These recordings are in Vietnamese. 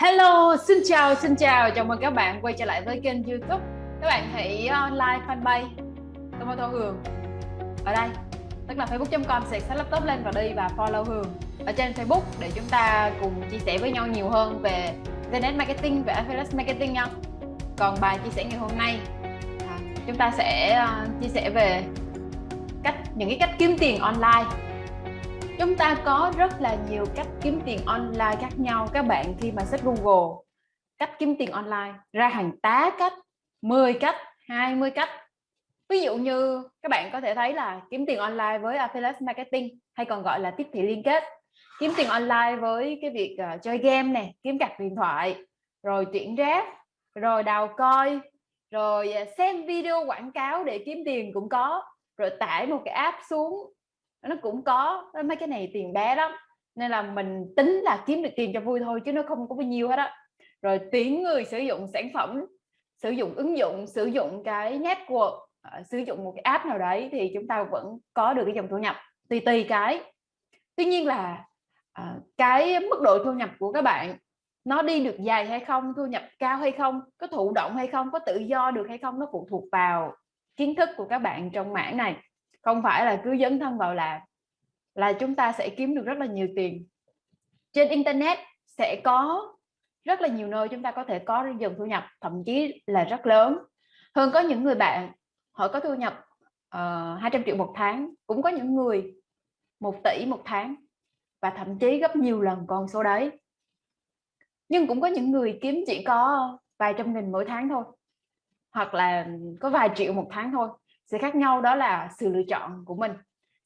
Hello, xin chào, xin chào, chào mừng các bạn quay trở lại với kênh youtube. Các bạn hãy ờ, like fanpage Tomato Hường Ở đây, tức là facebook.com sẽ xách laptop lên và đi và follow Hường Ở trên Facebook để chúng ta cùng chia sẻ với nhau nhiều hơn về Internet Marketing, về Affiliate Marketing nha. Còn bài chia sẻ ngày hôm nay à, Chúng ta sẽ ờ, chia sẻ về cách những cái cách kiếm tiền online. Chúng ta có rất là nhiều cách kiếm tiền online khác nhau các bạn khi mà search Google. Cách kiếm tiền online ra hàng tá cách 10 cách 20 cách. Ví dụ như các bạn có thể thấy là kiếm tiền online với affiliate marketing hay còn gọi là tiếp thị liên kết. Kiếm tiền online với cái việc uh, chơi game nè kiếm cặp điện thoại rồi tuyển rác rồi đào coi rồi ờ, xem video quảng cáo để kiếm tiền cũng có. Rồi tải một cái app xuống nó cũng có mấy cái này tiền bé lắm. Nên là mình tính là kiếm được tiền cho vui thôi, chứ nó không có bao nhiêu hết á. Rồi tuyển người sử dụng sản phẩm, sử dụng ứng dụng, sử dụng cái network à, sử dụng một cái app nào đấy thì chúng ta vẫn có được cái dòng thu nhập, tùy tùy cái. Tuy nhiên là à, cái mức độ thu nhập của các bạn, nó đi được dài hay không, thu nhập cao hay không, có thụ động hay không, có tự do được hay không, nó phụ thuộc vào kiến thức của các bạn trong mảng này không phải là cứ dấn thân vào làm là chúng ta sẽ kiếm được rất là nhiều tiền. Trên internet sẽ có rất là nhiều nơi chúng ta có thể có dòng thu nhập thậm chí là rất lớn. Hơn có những người bạn họ có thu nhập ờ, uh, 200 triệu một tháng cũng có những người một tỷ một tháng và thậm chí gấp nhiều lần con số đấy. Nhưng cũng có những người kiếm chỉ có vài trăm nghìn mỗi tháng thôi hoặc là có vài triệu một tháng thôi sự khác nhau đó là sự lựa chọn của mình.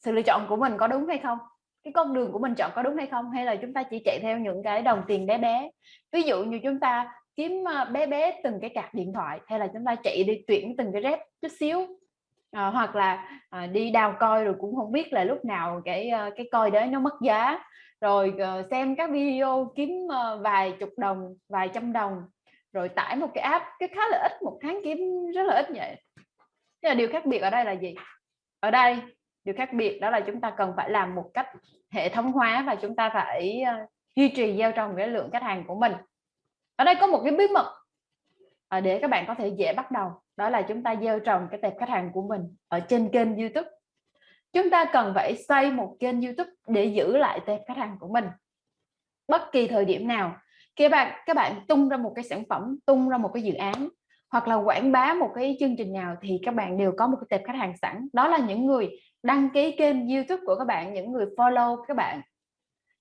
Sự lựa chọn của mình có đúng hay không? Cái con đường của mình chọn có đúng hay không? Hay là chúng ta chỉ chạy theo những cái đồng tiền bé bé? Ví dụ như chúng ta kiếm ờ, bé bé từng cái cạc điện thoại hay là chúng ta chạy đi tuyển từng cái rep chút xíu. À, hoặc là à, đi đào coi rồi cũng không biết là lúc nào cái cái coi đấy nó mất giá. Rồi xem các video kiếm vài chục đồng vài trăm đồng rồi tải một cái app cái khá là ít một tháng kiếm rất là ít vậy. Thế là điều khác biệt ở đây là gì? Ở đây điều khác biệt đó là chúng ta cần phải làm một cách hệ thống hóa và chúng ta phải ờ, duy trì gieo trồng cái lượng khách hàng của mình. Ở đây có một cái bí mật ờ, để các bạn có thể dễ bắt đầu. Đó là chúng ta gieo trồng cái tệp khách hàng của mình ở trên kênh YouTube. Chúng ta cần phải xây một kênh YouTube để giữ lại tệp khách hàng của mình. Bất kỳ thời điểm nào, các bạn các bạn tung ra một cái sản phẩm, tung ra một cái dự án hoặc là quảng bá một cái chương trình nào thì các bạn đều có một cái tệp khách hàng sẵn. Đó là những người đăng ký kênh YouTube của các bạn những người follow các bạn.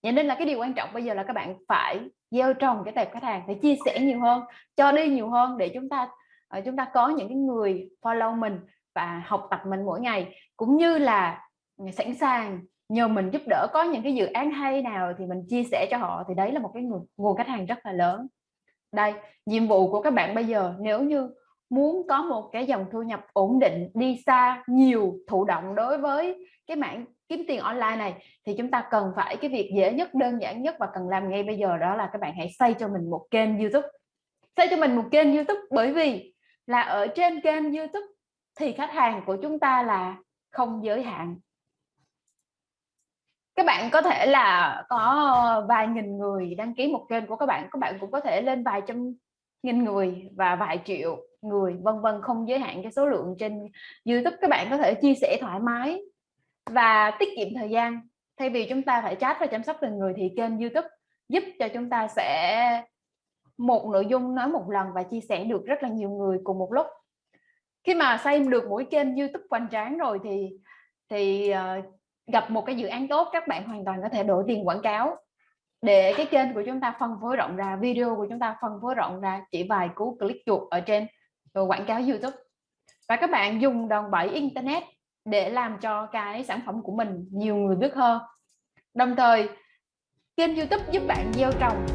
Vậy nên là cái điều quan trọng bây giờ là các bạn phải gieo trồng cái tệp khách hàng phải chia sẻ nhiều hơn cho đi nhiều hơn để chúng ta ờ, chúng ta có những cái người follow mình và học tập mình mỗi ngày. Cũng như là sẵn sàng nhờ mình giúp đỡ có những cái dự án hay nào thì mình chia sẻ cho họ thì đấy là một cái nguồn, nguồn khách hàng rất là lớn đây, nhiệm vụ của các bạn bây giờ, nếu như muốn có một cái dòng thu nhập ổn định, đi xa nhiều, thụ động đối với cái mảng kiếm tiền online này, thì chúng ta cần phải, cái việc dễ nhất, đơn giản nhất và cần làm ngay bây giờ đó là các bạn hãy xây cho mình một kênh YouTube. Xây cho mình một kênh YouTube bởi vì là ở trên kênh YouTube thì khách hàng của chúng ta là không giới hạn các bạn có thể là có vài nghìn người đăng ký một kênh của các bạn các bạn cũng có thể lên vài trăm nghìn người và vài triệu người vân vân không giới hạn cái số lượng trên YouTube. Các bạn có thể chia sẻ thoải mái và tiết kiệm thời gian. Thay vì chúng ta phải chat và chăm sóc từng người thì kênh YouTube giúp cho chúng ta sẽ một nội dung nói một lần và chia sẻ được rất là nhiều người cùng một lúc. Khi mà xây được mỗi kênh YouTube hoành tráng rồi thì thì uh, gặp một cái dự án tốt, các bạn hoàn toàn có thể đổi tiền quảng cáo. Để cái kênh của chúng ta phân phối rộng ra, video của chúng ta phân phối rộng ra, chỉ vài cú click chuột ở trên quảng cáo YouTube. Và các bạn dùng đòn bẩy internet để làm cho cái sản phẩm của mình nhiều người biết hơn. Đồng thời, kênh YouTube giúp bạn gieo trồng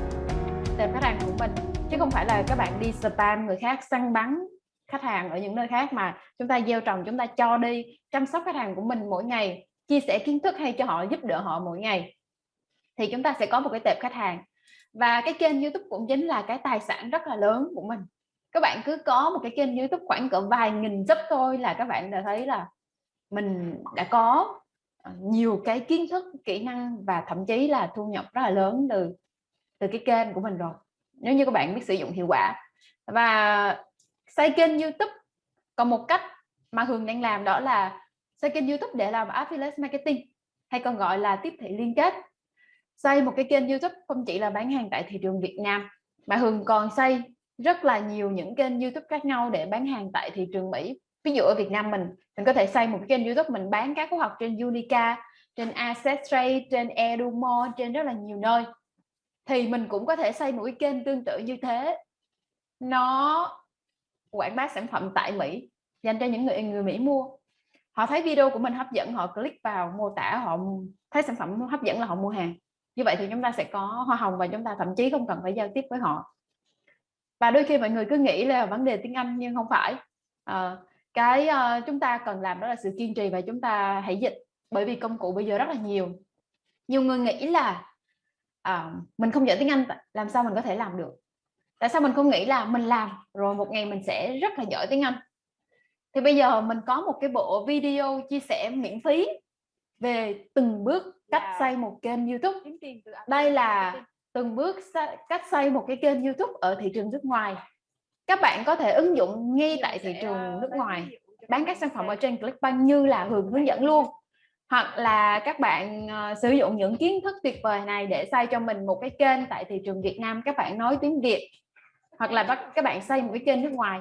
tệp khách hàng của mình, chứ không phải là các bạn đi spam người khác, săn bắn khách hàng ở những nơi khác mà chúng ta gieo trồng, chúng ta cho đi, chăm sóc khách hàng của mình mỗi ngày chia sẻ kiến thức hay cho họ, giúp đỡ họ mỗi ngày, thì chúng ta sẽ có một cái tệp khách hàng. Và cái kênh YouTube cũng chính là cái tài sản rất là lớn của mình. Các bạn cứ có một cái kênh YouTube khoảng cỡ vài nghìn sub thôi là các bạn đã thấy là mình đã có ờ, nhiều cái kiến thức, kỹ năng và thậm chí là thu nhập rất là lớn từ từ cái kênh của mình rồi. Nếu như các bạn biết sử dụng hiệu quả. Và xây kênh YouTube còn một cách mà Hường đang làm đó là xây kênh YouTube để làm affiliate marketing? Hay còn gọi là tiếp thị liên kết? Xây một cái kênh YouTube không chỉ là bán hàng tại thị trường Việt Nam, mà Hường còn xây rất là nhiều những kênh YouTube khác nhau để bán hàng tại thị trường Mỹ. Ví dụ ở Việt Nam mình mình có thể xây một cái kênh YouTube mình bán các khóa học trên Unica, trên Accesstrade trên Edumo, trên rất là nhiều nơi. Thì mình cũng có thể xây một cái kênh tương tự như thế. Nó quảng bá sản phẩm tại Mỹ, dành cho những người người Mỹ mua họ thấy video của mình hấp dẫn họ click vào mô tả họ thấy sản phẩm hấp dẫn là họ mua hàng. Như vậy thì chúng ta sẽ có hoa hồng và chúng ta thậm chí không cần phải giao tiếp với họ. Và đôi khi mọi người cứ nghĩ là vấn đề tiếng Anh nhưng không phải. À, cái uh, chúng ta cần làm đó là sự kiên trì và chúng ta hãy dịch bởi vì công cụ bây giờ rất là nhiều. Nhiều người nghĩ là à, mình không giỏi tiếng Anh làm sao mình có thể làm được? Tại sao mình không nghĩ là mình làm rồi một ngày mình sẽ rất là giỏi tiếng Anh? Thì bây giờ mình có một cái bộ video chia sẻ miễn phí về từng bước cách yeah. xây một kênh YouTube. Đây là từng bước cách xây một cái kênh YouTube ở thị trường nước ngoài. Các bạn có thể ứng dụng ngay tại thị trường ờ, nước ngoài bán các sản phẩm ở trên Clickbank như là Hường hướng dẫn luôn. Hoặc là các bạn uh, sử dụng những kiến thức tuyệt vời này để xây cho mình một cái kênh tại thị trường Việt Nam. Các bạn nói tiếng Việt hoặc là các bạn xây một cái kênh nước ngoài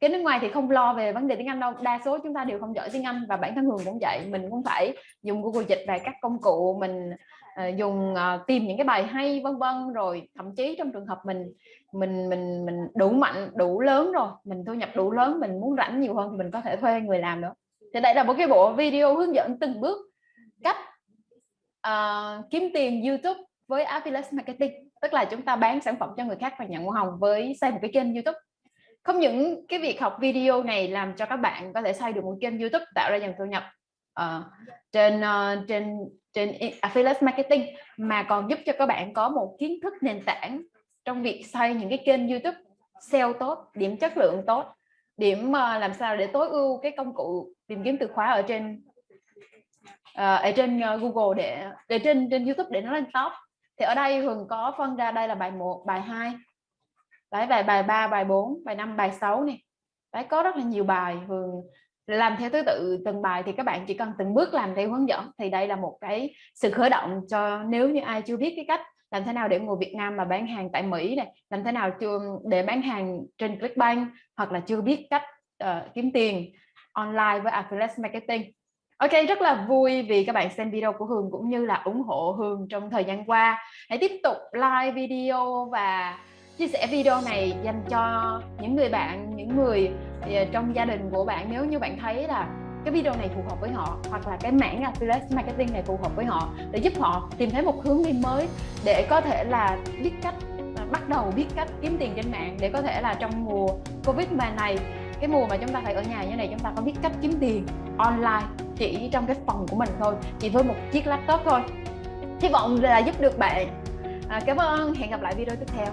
cái nước ngoài thì không lo về vấn đề tiếng Anh đâu đa số chúng ta đều không giỏi tiếng Anh và bản thân Hường cũng vậy. Mình cũng phải dùng Google dịch và các công cụ mình uh, dùng uh, tìm những cái bài hay vân vân rồi thậm chí trong trường hợp mình mình mình mình đủ mạnh đủ lớn rồi mình thu nhập đủ lớn mình muốn rảnh nhiều hơn thì mình có thể thuê người làm nữa. Thì đây là một cái bộ video hướng dẫn từng bước cách uh, kiếm tiền YouTube với affiliate marketing tức là chúng ta bán sản phẩm cho người khác và nhận hoa hồng với xây một cái kênh YouTube không những cái việc học video này làm cho các bạn có thể xây được một kênh YouTube tạo ra dòng thu nhập uh, trên uh, trên trên affiliate marketing mà còn giúp cho các bạn có một kiến thức nền tảng trong việc xây những cái kênh YouTube SEO tốt điểm chất lượng tốt điểm uh, làm sao để tối ưu cái công cụ tìm kiếm từ khóa ở trên uh, ở trên uh, Google để để trên trên YouTube để nó lên top. Thì ở đây Hường có phân ra đây là bài 1 bài 2 đấy bài bài 3 bài 4 bài 5 bài 6 này đấy có rất là nhiều bài vừa làm theo thứ tự từng bài thì các bạn chỉ cần từng bước làm theo hướng dẫn thì đây là một cái sự khởi động cho nếu như ai chưa biết cái cách làm thế nào để người Việt Nam mà bán hàng tại Mỹ này làm thế nào chưa để bán hàng trên Clickbank hoặc là chưa biết cách uh, kiếm tiền online với affiliate marketing. Ok rất là vui vì các bạn xem video của Hường cũng như là ủng hộ Hường trong thời gian qua. Hãy tiếp tục like video và chia sẻ video này dành cho những người bạn những người ờ, trong gia đình của bạn. Nếu như bạn thấy là cái video này phù hợp với họ hoặc là cái mảng affiliate marketing này phù hợp với họ để giúp họ tìm thấy một hướng đi mới để có thể là biết cách ờ, bắt đầu biết cách kiếm tiền trên mạng để có thể là trong mùa Covid mà này cái mùa mà chúng ta phải ở nhà như này chúng ta có biết cách kiếm tiền online chỉ trong cái phòng của mình thôi chỉ với một chiếc laptop thôi. Hy vọng là giúp được bạn. À, cảm ơn. Hẹn gặp lại video tiếp theo.